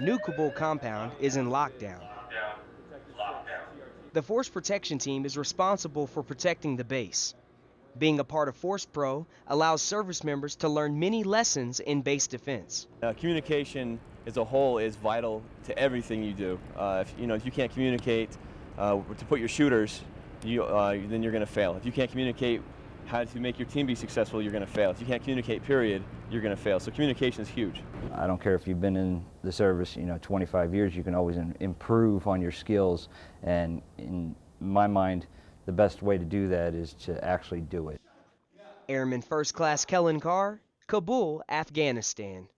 New Kabul compound is in lockdown. The Force Protection Team is responsible for protecting the base. Being a part of Force Pro allows service members to learn many lessons in base defense. Uh, communication as a whole is vital to everything you do. Uh, if, you know, if you can't communicate uh, to put your shooters, you, uh, then you're going to fail. If you can't communicate how to make your team be successful, you're going to fail. If you can't communicate, period, you're going to fail. So communication is huge. I don't care if you've been in the service, you know, 25 years, you can always improve on your skills. And in my mind, the best way to do that is to actually do it. Airman First Class Kellen Carr, Kabul, Afghanistan.